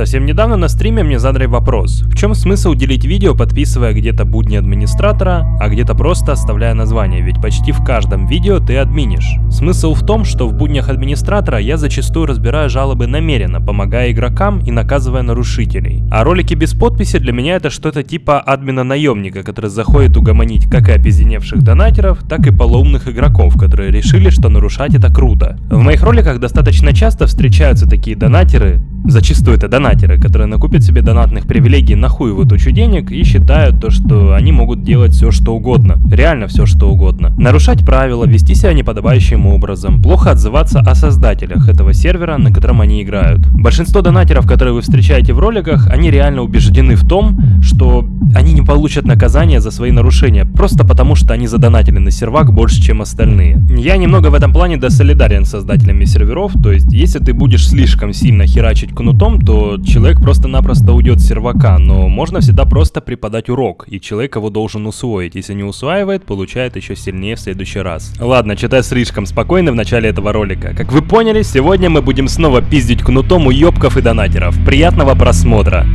Совсем недавно на стриме мне задали вопрос, в чем смысл делить видео, подписывая где-то будни администратора, а где-то просто оставляя название, ведь почти в каждом видео ты админишь. Смысл в том, что в буднях администратора я зачастую разбираю жалобы намеренно, помогая игрокам и наказывая нарушителей. А ролики без подписи для меня это что-то типа админа-наемника, который заходит угомонить как и обезеневших донатеров, так и полоумных игроков, которые решили, что нарушать это круто. В моих роликах достаточно часто встречаются такие донатеры, Зачастую это донатеры, которые накупят себе донатных привилегий на хуй в тучу денег и считают то, что они могут делать все что угодно. Реально все что угодно. Нарушать правила, вести себя неподобающим образом, плохо отзываться о создателях этого сервера, на котором они играют. Большинство донатеров, которые вы встречаете в роликах, они реально убеждены в том, что они не получат наказание за свои нарушения, просто потому что они задонатили на сервак больше, чем остальные. Я немного в этом плане досолидарен с создателями серверов, то есть если ты будешь слишком сильно херачить ударить кнутом, то человек просто-напросто уйдет с сервака, но можно всегда просто преподать урок, и человек его должен усвоить. Если не усваивает, получает еще сильнее в следующий раз. Ладно, читай слишком спокойно в начале этого ролика. Как вы поняли, сегодня мы будем снова пиздить кнутом у ёбков и донатеров. Приятного просмотра!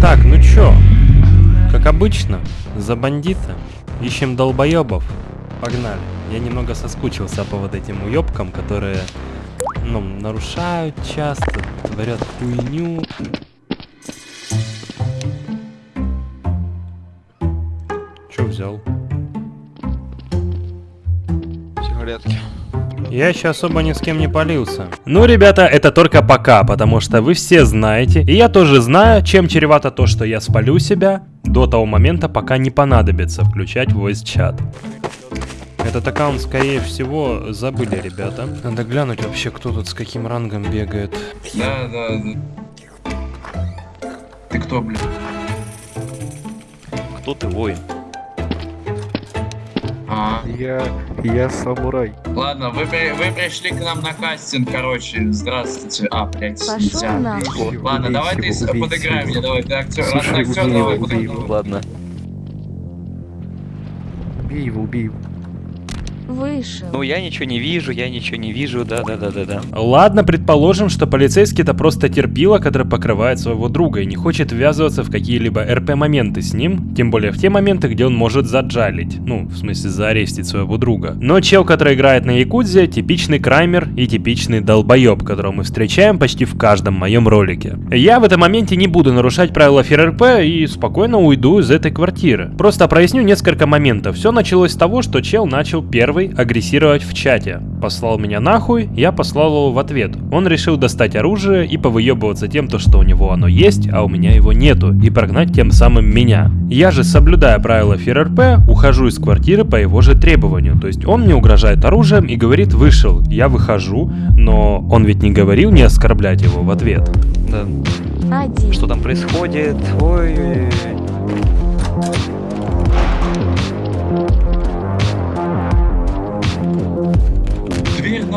Так, ну чё? Как обычно, за бандита. Ищем долбоебов. Погнали. Я немного соскучился по вот этим уебкам, которые, ну, нарушают часто, творят хуйню. Чё взял? Сигаретки. Я еще особо ни с кем не полился. Ну, ребята, это только пока, потому что вы все знаете, и я тоже знаю, чем чревато то, что я спалю себя до того момента, пока не понадобится включать voice чат. Этот аккаунт, скорее всего, забыли ребята. Надо глянуть вообще, кто тут с каким рангом бегает. Да, да, да. Ты кто, блин? Кто ты, воин? А, Я, я самурай. ладно, вы, вы пришли к нам на кастинг, короче, здравствуйте. А, блядь, Пошёл нельзя. Ладно, Убейте давай ты убейте подыграй мне, давай, ты актер, Слушай, актер, убей давай, его, убей его. Ладно. Убей его, убей его. Вышел. Ну я ничего не вижу, я ничего не вижу, да-да-да-да-да. Ладно, предположим, что полицейский это просто терпило, который покрывает своего друга и не хочет ввязываться в какие-либо РП-моменты с ним, тем более в те моменты, где он может заджалить, ну, в смысле заарестить своего друга. Но чел, который играет на Якудзе, типичный краймер и типичный долбоеб, которого мы встречаем почти в каждом моем ролике. Я в этом моменте не буду нарушать правила ФРРП и спокойно уйду из этой квартиры. Просто проясню несколько моментов. Все началось с того, что чел начал первый агрессировать в чате. Послал меня нахуй, я послал его в ответ. Он решил достать оружие и повыебываться тем, то, что у него оно есть, а у меня его нету, и прогнать тем самым меня. Я же, соблюдая правила ФРРП, ухожу из квартиры по его же требованию. То есть он мне угрожает оружием и говорит «вышел». Я выхожу, но он ведь не говорил не оскорблять его в ответ. Да. Один. Что там происходит? Ой.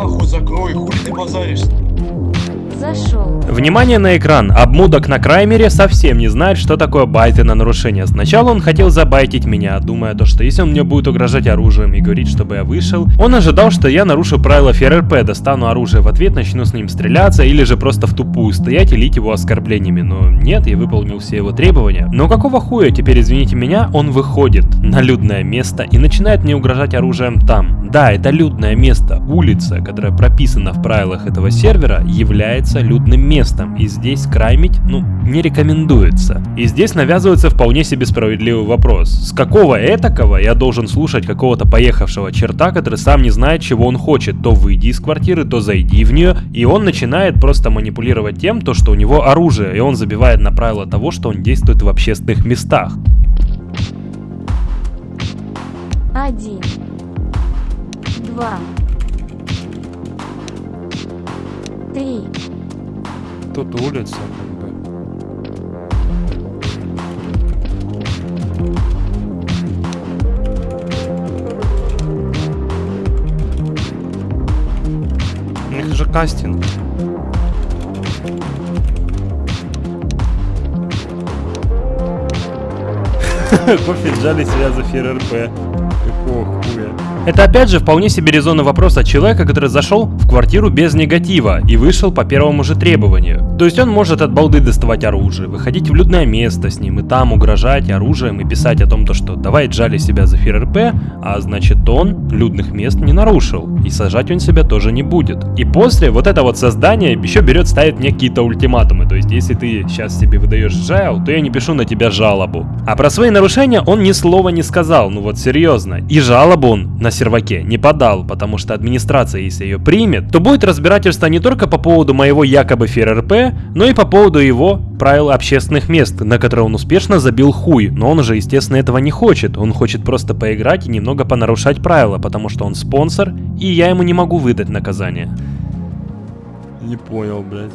Нахуй закрой, хули ты базаришь? Зашел. Внимание на экран. Обмудок на краймере совсем не знает, что такое байты на нарушение. Сначала он хотел забайтить меня, думая то, что если он мне будет угрожать оружием и говорить, чтобы я вышел, он ожидал, что я нарушу правила ФРРП, достану оружие в ответ, начну с ним стреляться или же просто в тупую стоять и лить его оскорблениями. Но нет, я выполнил все его требования. Но какого хуя, теперь извините меня, он выходит на людное место и начинает мне угрожать оружием там. Да, это людное место, улица, которая прописана в правилах этого сервера, является людным местом, и здесь краймить, ну, не рекомендуется. И здесь навязывается вполне себе справедливый вопрос. С какого этакого я должен слушать какого-то поехавшего черта, который сам не знает, чего он хочет, то выйди из квартиры, то зайди в нее, и он начинает просто манипулировать тем, то, что у него оружие, и он забивает на правило того, что он действует в общественных местах. Один. Два. Три. Тут улица, как бы. У них же кастинг. Кофе сжали себя за ФРРП. Какого хуя? Это опять же вполне себе резонный вопрос от человека, который зашел в квартиру без негатива и вышел по первому же требованию. То есть он может от балды доставать оружие, выходить в людное место с ним и там угрожать оружием и писать о том, то, что давай джали себя за ФРП, а значит он людных мест не нарушил и сажать он себя тоже не будет. И после вот это вот создание еще берет ставит мне какие-то ультиматумы, то есть если ты сейчас себе выдаешь джайл, то я не пишу на тебя жалобу. А про свои нарушения он ни слова не сказал, ну вот серьезно. И жалобу он на серваке не подал, потому что администрация, если ее примет, то будет разбирательство не только по поводу моего якобы ФРРП, но и по поводу его правил общественных мест, на которые он успешно забил хуй. Но он же, естественно, этого не хочет. Он хочет просто поиграть и немного понарушать правила, потому что он спонсор, и я ему не могу выдать наказание. Не понял, блядь.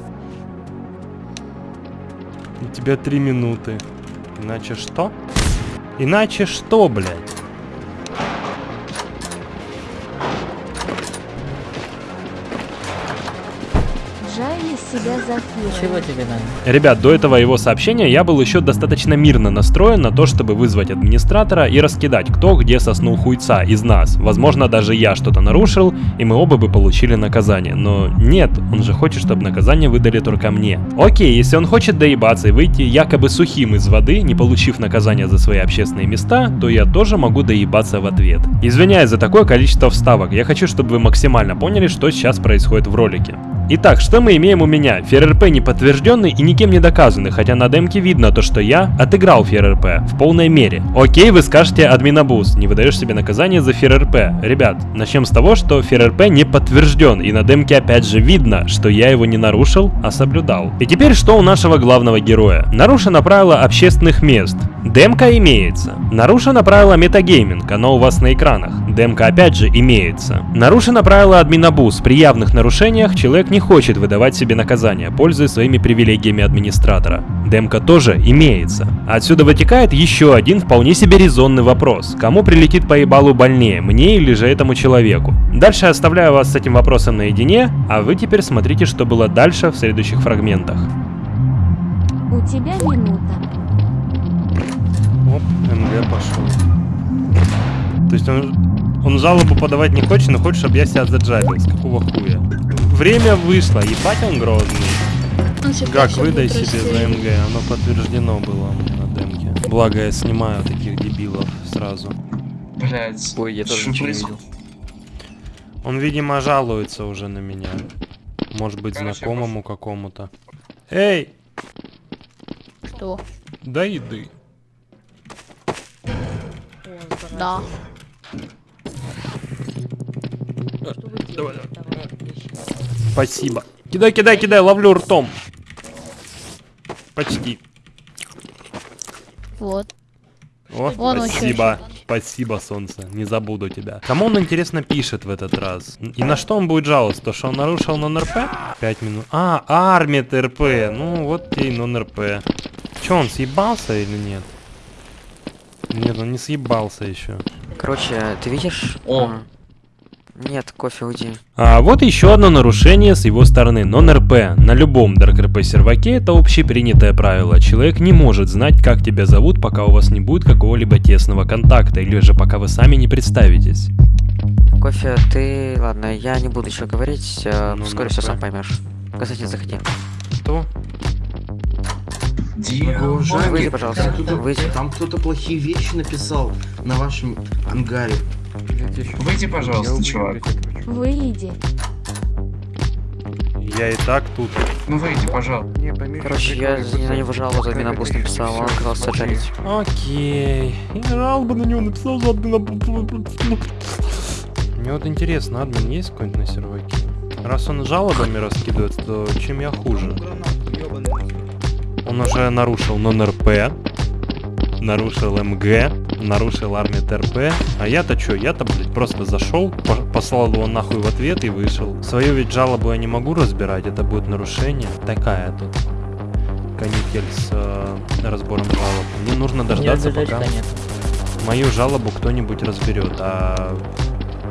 У тебя три минуты. Иначе что? Иначе что, блядь? Себя за Фира. Чего тебе надо? Ребят, до этого его сообщения я был еще достаточно мирно настроен на то, чтобы вызвать администратора и раскидать, кто где соснул хуйца из нас. Возможно, даже я что-то нарушил, и мы оба бы получили наказание. Но нет, он же хочет, чтобы наказание выдали только мне. Окей, если он хочет доебаться и выйти якобы сухим из воды, не получив наказание за свои общественные места, то я тоже могу доебаться в ответ. Извиняюсь за такое количество вставок, я хочу, чтобы вы максимально поняли, что сейчас происходит в ролике. Итак, что мы имеем у меня? ФРРП не подтвержденный и никем не доказанный, хотя на демке видно то, что я отыграл ФРРП в полной мере. Окей, вы скажете админабуз, не выдаешь себе наказание за ФРРП. Ребят, начнем с того, что ФРРП не подтвержден, и на демке опять же видно, что я его не нарушил, а соблюдал. И теперь что у нашего главного героя? Нарушено правило общественных мест. Демка имеется. Нарушено правило метагейминг, оно у вас на экранах. Демка опять же имеется. Нарушено правило админабуз. При явных нарушениях человек не хочет выдавать себе наказание, пользуясь своими привилегиями администратора. Демка тоже имеется. Отсюда вытекает еще один вполне себе резонный вопрос. Кому прилетит по ебалу больнее, мне или же этому человеку? Дальше я оставляю вас с этим вопросом наедине, а вы теперь смотрите, что было дальше в следующих фрагментах. У тебя минута. Оп, МГ пошел. То есть он, он жалобу подавать не хочет, но хочет, чтобы я себя заджабил. С какого хуя? Время вышло, ебать он грозный. Как, выдай себе за МГ, оно подтверждено было у меня на демке. Благо я снимаю таких дебилов сразу. Блять. Ой, я тоже ничего не происходит? Он, видимо, жалуется уже на меня. Может быть, Короче, знакомому какому-то. Эй, Что? дай еды. Да. Спасибо. Кидай, кидай, кидай, ловлю ртом. Почти. Вот. О, Вон он спасибо. Спасибо, солнце. Не забуду тебя. Кому он, интересно, пишет в этот раз? И на что он будет жаловаться? То, что он нарушил нон-РП? Пять минут. А, армит РП. Ну, вот тебе и нон-РП. Че, он съебался или нет? Нет, он не съебался еще. Короче, ты видишь? О. М, Нет, кофе уйди. А вот еще одно нарушение с его стороны. Нон-РП. На любом ДРКРП серваке это общепринятое правило. Человек не может знать, как тебя зовут, пока у вас не будет какого-либо тесного контакта, или же пока вы сами не представитесь. Кофе, ты... Ладно, я не буду еще говорить, э, Ну, вскоре все сам поймешь. Константин, заходи. Что? Диего, Выйди, пожалуйста. Там кто-то плохие вещи написал на вашем ангаре. Выйди, пожалуйста, чувак. Выйди. Я и так тут. Ну выйди, пожалуйста. Не, Короче, я на него жалобу за админабуз написал, он оказался жарить. Окей. Я жалобу на него написал за. Мне вот интересно, админ есть какой-нибудь на серваке? Раз он жалобами раскидывает, то чем я хуже? Он уже нарушил нон-РП, нарушил МГ, нарушил армию ТРП. А я-то чё? Я-то, блядь, просто зашел, по- послал его нахуй в ответ и вышел. Свою ведь жалобу я не могу разбирать, это будет нарушение. Такая тут канитель с э, разбором жалоб. Мне нужно дождаться, пока нет. мою жалобу кто-нибудь разберет. А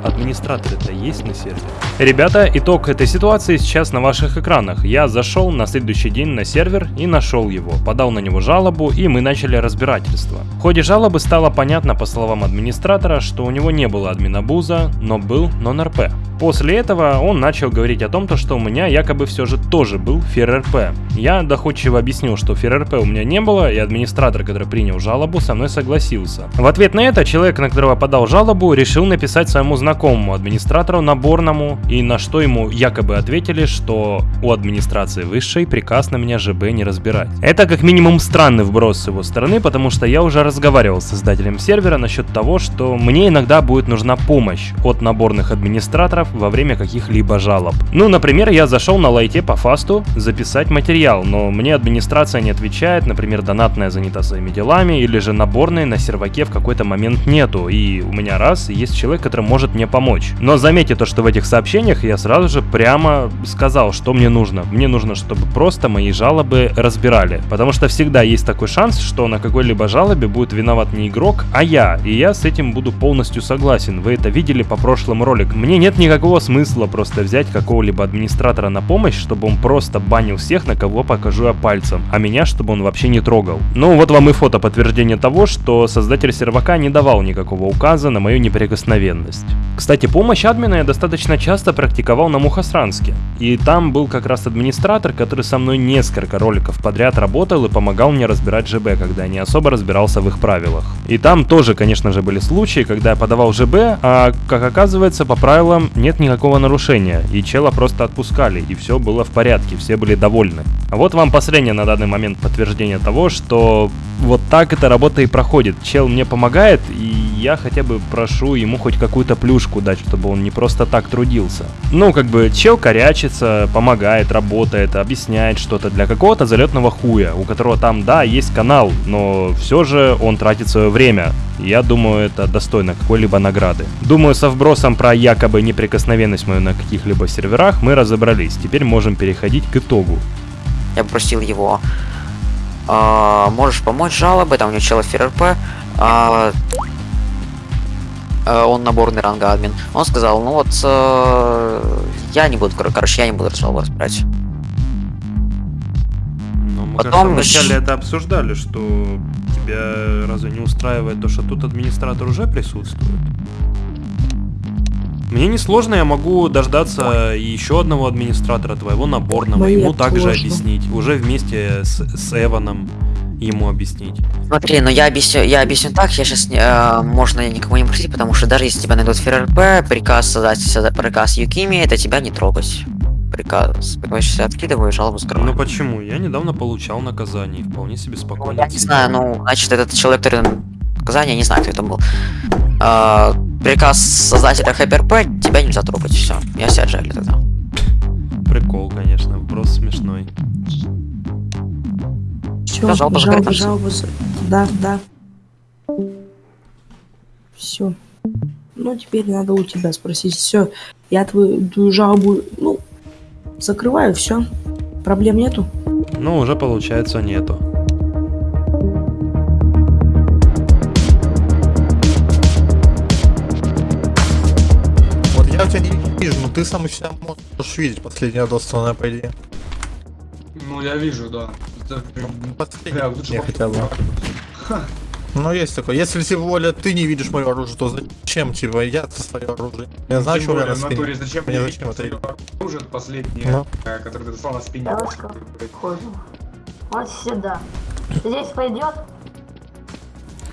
администраторы-то есть на сервере? Ребята, итог этой ситуации сейчас на ваших экранах. Я зашел на следующий день на сервер и нашел его, подал на него жалобу и мы начали разбирательство. В ходе жалобы стало понятно по словам администратора, что у него не было админабуза, но был нон-РП. После этого он начал говорить о том, то, что у меня якобы все же тоже был ФРРП. Я доходчиво объяснил, что ФРРП у меня не было, и администратор, который принял жалобу, со мной согласился. В ответ на это человек, на которого подал жалобу, решил написать своему знакомому администратору наборному, и на что ему якобы ответили, что у администрации высшей приказ на меня ЖБ не разбирать. Это как минимум странный вброс с его стороны, потому что я уже разговаривал с создателем сервера насчет того, что мне иногда будет нужна помощь от наборных администраторов во время каких-либо жалоб. Ну, например, я зашел на лайте по фасту записать материал, но мне администрация не отвечает, например, донатная занята своими делами, или же наборной на серваке в какой-то момент нету, и у меня раз есть человек, который может мне помочь. Но заметьте то, что в этих сообщениях я сразу же прямо сказал, что мне нужно. Мне нужно, чтобы просто мои жалобы разбирали, потому что всегда есть такой шанс, что на какой-либо жалобе будет виноват не игрок, а я, и я с этим буду полностью согласен. Вы это видели по прошлым роликам. Мне нет никакого смысла просто взять какого-либо администратора на помощь, чтобы он просто банил всех, на кого покажу я пальцем, а меня, чтобы он вообще не трогал. Ну вот вам и фото подтверждение того, что создатель сервака не давал никакого указа на мою неприкосновенность. Кстати, помощь админа я достаточно часто практиковал на Мухосранске. И там был как раз администратор, который со мной несколько роликов подряд работал и помогал мне разбирать ЖБ, когда я не особо разбирался в их правилах. И там тоже, конечно же, были случаи, когда я подавал ЖБ, а, как оказывается, по правилам нет никакого нарушения, и чела просто отпускали, и все было в порядке, все были довольны. А вот вам последнее на данный момент подтверждение того, что вот так эта работа и проходит. Чел мне помогает, и я хотя бы прошу ему хоть какую-то плюшку дать, чтобы он не просто так трудился. Ну, как бы, чел корячится, помогает, работает, объясняет что-то для какого-то залетного хуя, у которого там, да, есть канал, но все же он тратит свое время. Я думаю, это достойно какой-либо награды. Думаю, со вбросом про якобы неприкосновенность мою на каких-либо серверах мы разобрались. Теперь можем переходить к итогу. Я попросил его, а, можешь помочь жалобы, там у него чела ФРП, а, а, он наборный ранга админ. Он сказал, ну вот, э, я не буду, кор- короче, я не буду жалобу разбирать. Но мы Потом вначале это обсуждали, что тебя разве не устраивает то, что тут администратор уже присутствует? Мне несложно, я могу дождаться еще одного администратора твоего наборного, Мне ему также сложно. объяснить, уже вместе с, с Эваном ему объяснить. Смотри, ну я объясню, я объясню так, я сейчас, можно никого не просить, потому что даже если тебя найдут ФРРП, приказ создать, приказ Юкими, это тебя не трогать. Приказ, сейчас откидываю, жалобу скрываю. Ну почему? Я недавно получал наказание, и вполне себе Ну, спокойно. я не знаю, ну, значит, этот человек, который наказание, я не знаю, кто это был. А, приказ создателя ХПРП, тебя нельзя трогать, все. Я себя отжали тогда. Прикол, конечно, вброс смешной. Все, Да, жалоба жалоба, жалоба, Да, да. Все. Ну, теперь надо у тебя спросить. Все, я твою, твою жалобу, ну, закрываю, все. Проблем нету. Ну, уже получается нету. Вижу, но ты сам себя можешь видеть последнее родственное, по идее. Ну, я вижу, да. Это прям- Ну, лучше хотя бы. Ну, есть такое. Если тем более ты не видишь мое оружие, то зачем, типа, я свое оружие? Я знаю, Тем что у меня на в натуре, спине. зачем Мне зачем это? оружие последнее, Ну. э, которое ты достал на спине? Девушка. Вот сюда. Здесь пойдет?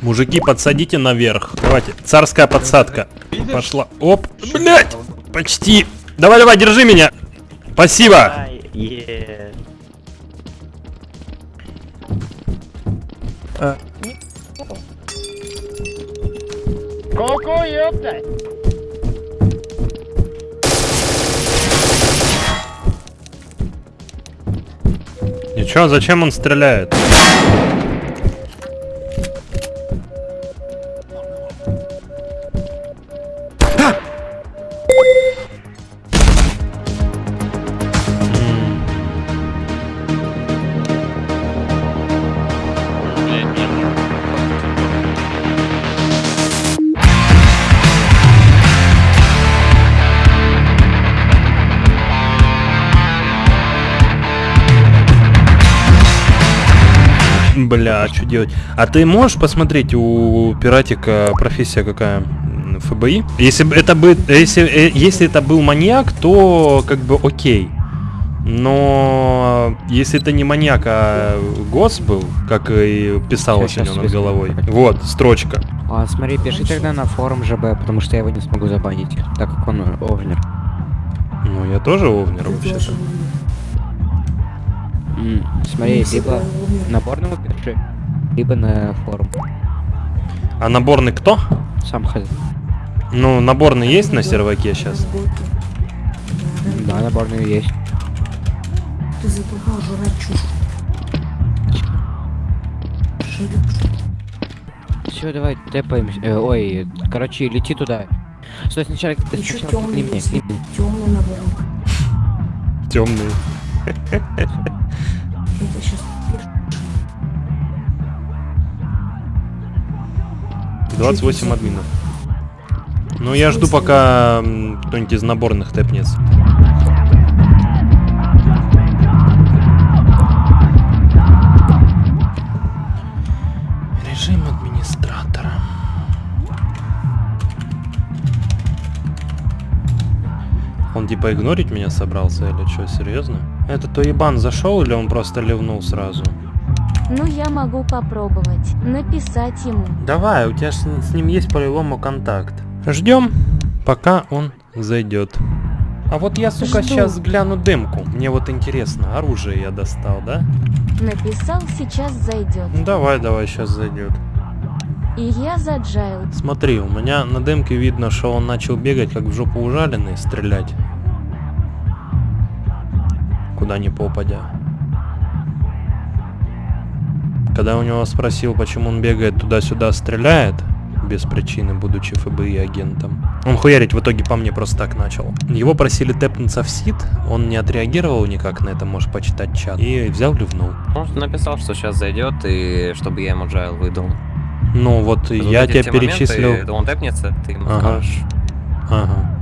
Мужики, подсадите наверх. Давайте, царская подсадка. Видишь? Пошла. Оп, блять, почти. Давай, давай, держи меня. Спасибо. Ай. И чё, зачем он стреляет? Делать? А ты можешь посмотреть у пиратика профессия какая? ФБИ? Если бы это бы, если, э, если это был маньяк, то как бы окей. Но если это не маньяк, а гос был, как и писалось у Щас, него над головой. Вот, строчка. А, смотри, пиши тогда на форум ЖБ, потому что я его не смогу забанить, так как он овнер. Ну, я тоже овнер вообще-то. Смотри, либо наборному пиши, либо на форум. А наборный кто? Сам ходи. Ну, наборный есть на серваке сейчас? Да, наборный есть. Ты задолбал жрать чушь. Все, давай тэпаемся. Э, ой, короче, лети туда. Стой, сначала, Еще сначала темный. Темный наоборот. Темный. 28 админов. Ну, я жду, пока кто-нибудь из наборных тэпнется. Режим администратора. Он типа игнорить меня собрался или что, серьезно? Это то ебан зашел или он просто ливнул сразу? Ну я могу попробовать. Написать ему. Давай, у тебя с, с ним есть по-любому контакт. Ждем, пока он зайдет. А вот я, сука, Жду. сейчас гляну дымку. Мне вот интересно, оружие я достал, да? Написал, сейчас зайдет. Ну давай, давай, сейчас зайдет. И я за Джайл. Смотри, у меня на дымке видно, что он начал бегать, как в жопу ужаленный, стрелять. Куда ни попадя. Когда у него спросил, почему он бегает туда-сюда, стреляет, без причины, будучи ФБИ агентом. Он хуярить в итоге по мне просто так начал. Его просили тэпнуться в сит, он не отреагировал никак на это, можешь почитать чат. И взял ливнул. Он написал, что сейчас зайдет, и чтобы я ему джайл выдал. Ну вот, Вот я тебя все моменты, перечислил. он тэпнется, ты ему Ага. скажешь. Ага.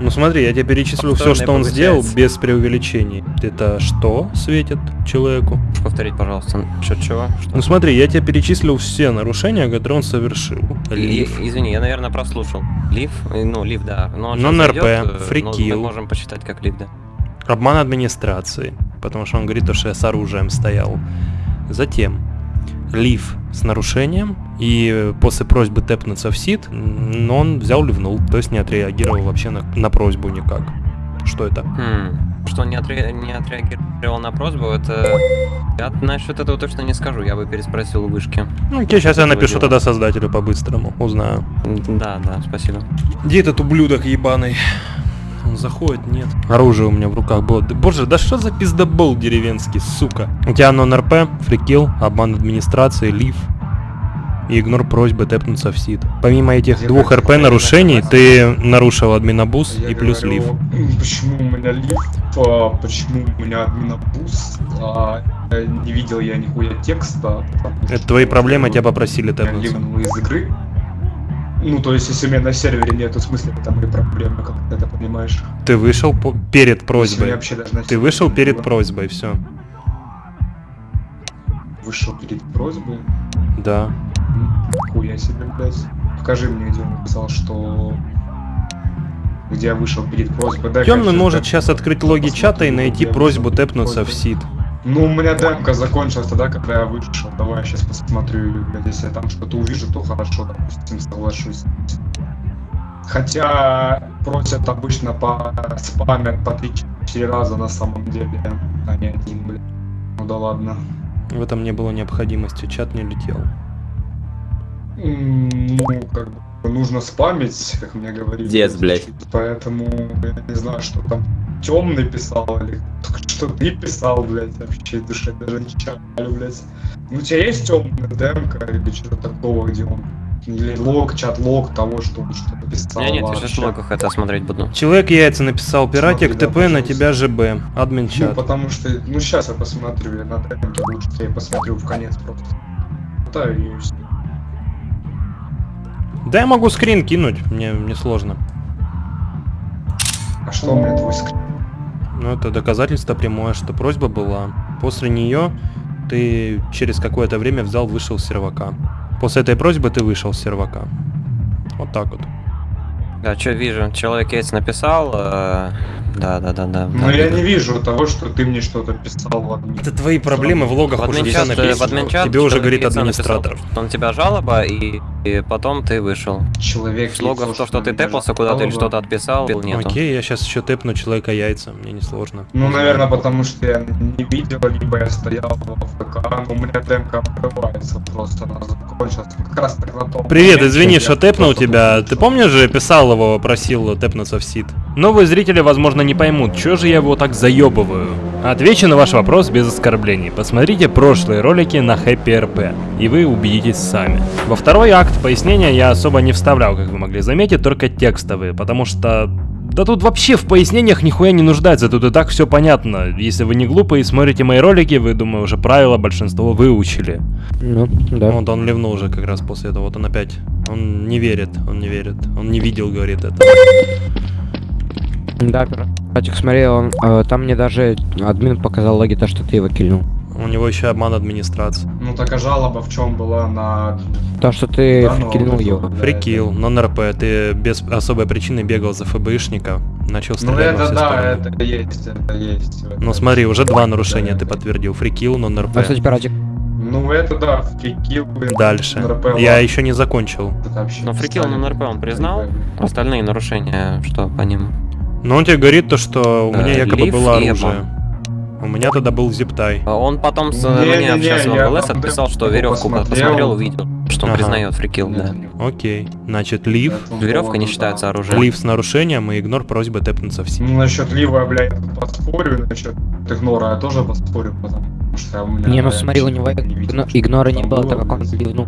Ну смотри, я тебе перечислю все, что он сделал без преувеличений. Это что светит человеку? Повторить, пожалуйста. Что, чего? Что? Ну смотри, я тебе перечислил все нарушения, которые он совершил. И- Лив. извини, я, наверное, прослушал. Лив? Э, Ну, лив, да. Но зайдет, э, но фрикил. Мы можем посчитать как лив, да. Обман администрации. Потому что он говорит, то, что я с оружием стоял. Затем лив с нарушением. И после просьбы тэпнуться в сит, м, он взял ливнул. То есть не отреагировал вообще на, на просьбу никак. Что это? Хм. Что он не, отре- не отреагировал на просьбу, это... Я насчет этого точно не скажу, я бы переспросил у вышки. Ну, окей, сейчас я напишу дела. тогда создателю по-быстрому. Узнаю. Да, да, спасибо. Где этот ублюдок ебаный? Он заходит, нет. Оружие у меня в руках было. Боже, да что за пиздобол деревенский, сука? У тебя нон-РП, фрикил, обман администрации, лив и игнор просьбы тэпнуться в сит. Помимо этих Я двух РП нарушений, ты нарушил админобус Я и плюс говорю, лив. «М, Почему у меня лифт, а, почему у меня админобус, а, не видел я нихуя текста. Это твои проблемы, тебя я попросили тэпнуться. ливнул из игры. Ну, то есть, если у меня на сервере нету смысла, это мои проблемы, как ты это понимаешь. Ты вышел по- перед просьбой. вообще даже Ты вышел перед было. просьбой, все. Вышел перед просьбой. Да. Хуя себе, блядь. Покажи мне, где он написал, что... Где я вышел перед просьбой. Темный может сейчас открыть логи чата и найти просьбу тэпнуться в просьбой. Ну, у меня демка закончилась тогда, когда я вышел. Давай я сейчас посмотрю, или, блядь, если я там что-то увижу, то хорошо, допустим, соглашусь. Хотя просят обычно по спамят по 3-4 раза на самом деле, а не один, блядь. Ну да ладно. В этом не было необходимости, чат не летел. Ну, как бы нужно спамить, как мне говорили. Дец, блядь. Поэтому я не знаю, что там темный писал или что ты писал, блядь, вообще душе даже не чаю, блядь. Ну, у тебя есть темная демка или что-то такого, где он или лог, чат-лог того, что он что-то писал. Я нет, я вообще. сейчас в логах это смотреть буду. Человек яйца написал, пиратик, Смотри, да, ТП на пожалуйста. тебя ЖБ, админ Ну, чат. потому что, ну, сейчас я посмотрю, я на демке лучше, я посмотрю в конец просто. Да, и. Да я могу скрин кинуть, мне не сложно. А что у меня твой скрин? Ну это доказательство прямое, что просьба была. После нее ты через какое-то время взял, вышел с сервака. После этой просьбы ты вышел с сервака. Вот так вот. Да, что вижу, человек Кейтс написал, э, да, да, да, да. Но я не вижу того, что ты мне что-то писал в админ. Это твои проблемы в логах В уже в написано. Тебе уже говорит написал, администратор. что На тебя жалоба, и, и потом ты вышел. Человек В логах то, что ты тэпался куда-то или что-то отписал, нету. Окей, я сейчас еще тэпну человека яйца, мне не сложно. Ну, наверное, потому что я не видел, либо я стоял в ФК, но у меня демка открывается просто, она закончилась. Как раз так на том Привет, извини, что тэпнул тебя. Ты помнишь же, писал его, просил тэпнуться в сид? Новые зрители, возможно, не поймут, что же я его так заебываю. Отвечу на ваш вопрос без оскорблений. Посмотрите прошлые ролики на Happy RP, и вы убедитесь сами. Во второй акт пояснения я особо не вставлял, как вы могли заметить, только текстовые, потому что... Да тут вообще в пояснениях нихуя не нуждается, тут и так все понятно. Если вы не глупые и смотрите мои ролики, вы, думаю, уже правила большинство выучили. Ну, да. Вот он ливнул уже как раз после этого. Вот он опять. Он не верит, он не верит. Он не видел, говорит это. Да, Братик, смотри, он, э, там мне даже админ показал логи, то, что ты его кильнул. У него еще обман администрации. Ну, так а жалоба в чем была на... То, что ты Да, ну, вот это его. Фрикил, нон-РП, ты без особой причины бегал за ФБшника, начал Ну, стрелять во это все да, стороны. это есть, это есть. Ну Это- смотри, уже два нарушения Да, ты это- подтвердил. Фрикил, нон-РП. А, кстати, Братик, Ну, это да, фрикил. блин, Дальше. НРП, Я еще не закончил. это вообще Но не фрикил ставим. на НРП он признал, остальные нарушения, что по ним? Но он тебе говорит то, что у меня якобы лифт было оружие. У меня тогда был зиптай. А Он потом с, Не-не-не, мне сейчас в там отписал, что веревку посмотрел. посмотрел, увидел, что он Ага. признает фрикил, да. Окей. Значит, лив. Веревка не считается оружием. Лив с нарушением и игнор просьбы тэпнуться в. Ну, насчет лива, блядь, поспорю, насчет игнора я тоже поспорю, потому что у меня... не, ну смотри, у него не видел, игно- игнора не было, было, так как он ливнул.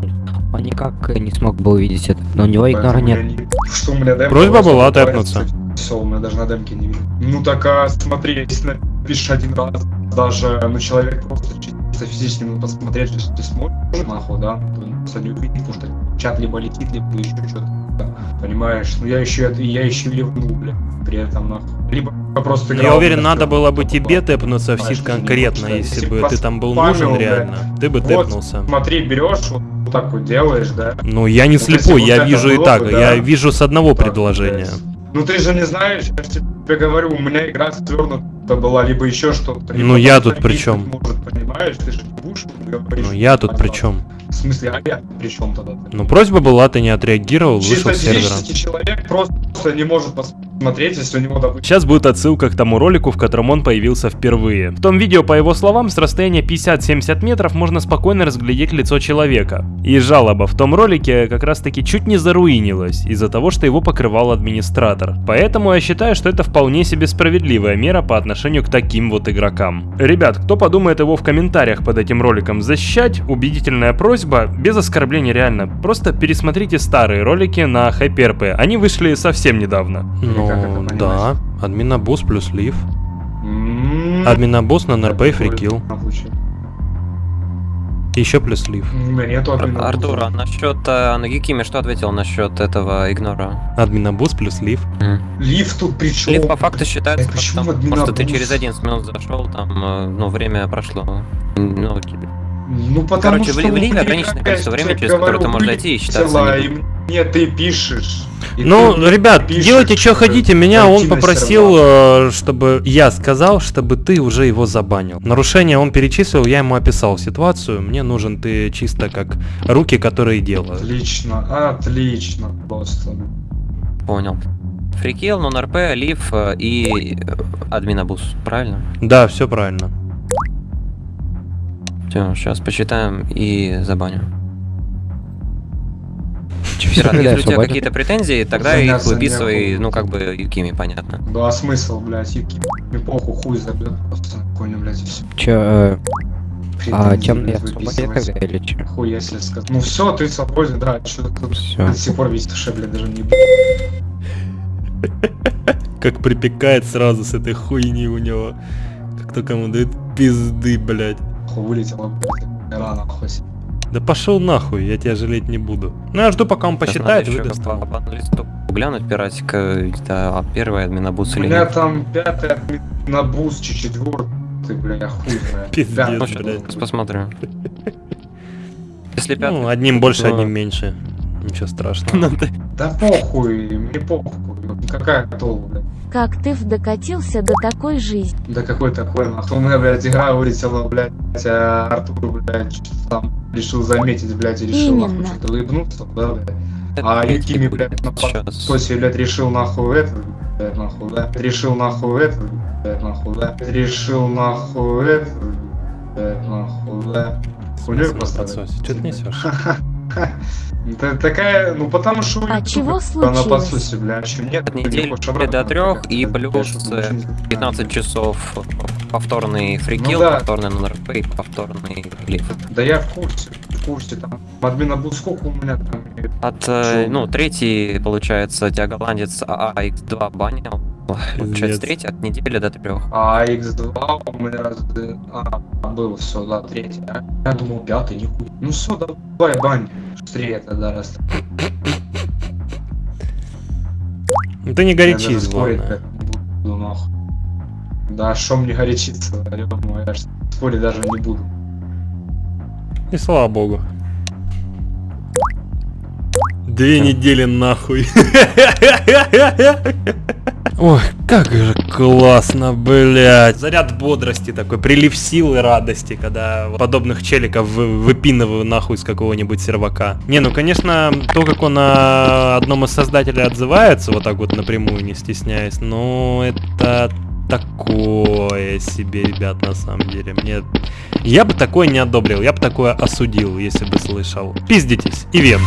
Он никак э, не смог бы увидеть это. Но у него игнора нет. не- Просьба была тэпнуться. У меня даже на демке не видно. Ну так а смотри, если напишешь один раз, даже ну человек просто чисто физически ну, посмотреть, что ты смотришь, нахуй, да, то он просто не увидит, потому что чат либо летит, либо еще что-то. Понимаешь? Ну я еще я еще ливнул, бля, при этом нахуй. Либо просто Я играл, уверен, блядь, надо было бы тебе бы. тэпнуться в сид конкретно, если если бы ты там был нужен реально. Ты бы тэпнулся. Смотри, берешь, вот, так вот делаешь, да? Ну, я не если слепой, я вижу и так. Я вижу с одного предложения. Ну ты же не знаешь, я же тебе говорю, у меня игра свернута была, либо еще что-то. Ну, я тут при чём? Может, понимаешь, ты же не будешь говорить. Ну, я тут при чем? В смысле, а я при чем тогда? Ну, просьба была, ты не отреагировал, вышел Чисто с сервера. человек просто не может посмотреть, если у него, допустим, Сейчас будет отсылка к тому ролику, в котором он появился впервые. В том видео, по его словам, с расстояния 50-70 метров можно спокойно разглядеть лицо человека. И жалоба в том ролике как раз таки чуть не заруинилась из-за того, что его покрывал администратор. Поэтому я считаю, что это вполне себе справедливая мера по отношению к таким вот игрокам. Ребят, кто подумает его в комментариях под этим роликом защищать, убедительная просьба, без оскорблений реально, просто пересмотрите старые ролики на HyperP, они вышли совсем недавно. Ну, как это понимать? да, админобус плюс лив. м, Админобус на НРП и фрикил. Еще плюс лив. У меня нету админа. Артур, а насчет э, на Гикиме что ответил насчет этого игнора? Админобус плюс лив. Лифт тут при чем? Лифт по факту считается, Э, почему потому что ты через 11 минут зашел, там, э, ну, время прошло. Ну, Ну, потому Короче, что в ли- в у ливе меня, ограниченное количество времени, через которое ты можешь зайти и считаться и мне ты пишешь. и Ну, ты ребят, пишешь, делайте что хотите. Меня он попросил, сервак. э, чтобы я сказал, чтобы ты уже его забанил. Нарушение он перечислил, я ему описал ситуацию. Мне нужен ты чисто как руки, которые делают. Отлично, отлично, просто. Понял. Фрикил, нон-РП, лив э, и э, админобус, правильно? Да, все правильно. Все, сейчас посчитаем и забаню. Если у тебя какие-то претензии, тогда их Заняться выписывай, некому. ну, как бы, Юкими, понятно. Да, а смысл, блядь, юки. Мне похуй, хуй забьет просто какой-нибудь, блядь, и все. Чё, э, а темный я свободен тогда или чё? Хуй, если сказать. Ну все, ты свободен, да, что ты тут Всё. до сих пор весь душе, блядь, даже не Как припекает сразу с этой хуйни у него. Как только ему дают пизды, блядь. Хуй вылетела, рано, хуй. Да пошел нахуй, я тебя жалеть не буду. Ну я жду, пока он посчитает выдаст. листу глянуть, пиратика, да, первый админобус У или меня нет. там пятый на буст, четвертый, ты, бля, хуй знаю. Пиздец, Ну, ну, блядь. посмотрю. Если пятый... Ну, одним больше, Ну. одним меньше. Ничего страшного. Ну, Да похуй, мне похуй. Какая блядь. Как ты докатился до такой жизни? Да какой такой, нахуй. У меня, блядь, игра вылетела, блядь, а Артур, блядь, там решил заметить, блядь, и решил, нахуй, Именно. что-то выебнуться, да, блядь. А Юкими, блядь, на пососе, блядь, решил нахуй это, блядь, нахуй, да. Решил нахуй это, блядь, нахуй, да. Решил нахуй это, блядь, нахуй, да. Хуйнёй пострадать. Что ты несешь? Это такая, ну потому что... А чего случилось? подсосе, бля, чем нет, От недели до трех и плюс э, 15 часов повторный фрикил, Ну да. повторный повторный глиф. Да я в курсе, в курсе, там, админа был сколько у меня там, От, э, ну, третий, получается, тебя голландец АХ2 банил. Получается, третий от недели до трех. а X2 у меня раз, а, был, все, да, третий, а? Я думал, пятый, нихуя. Ну все, давай, бань, быстрее тогда, раз. Ну ты не горячись, главное. Да, шо мне горячиться, ё-моё, я спорить даже не буду. И слава богу. Две недели нахуй. Ой, как же классно, блядь. Заряд бодрости такой, прилив сил и радости, когда подобных челиков вы- выпинываю нахуй с какого-нибудь сервака. Не, ну конечно, то, как он на одном из создателей отзывается, вот так вот напрямую, не стесняясь, ну это такое себе, ребят, на самом деле. Мне... Я бы такое не одобрил, я бы такое осудил, если бы слышал. Пиздитесь, ивент.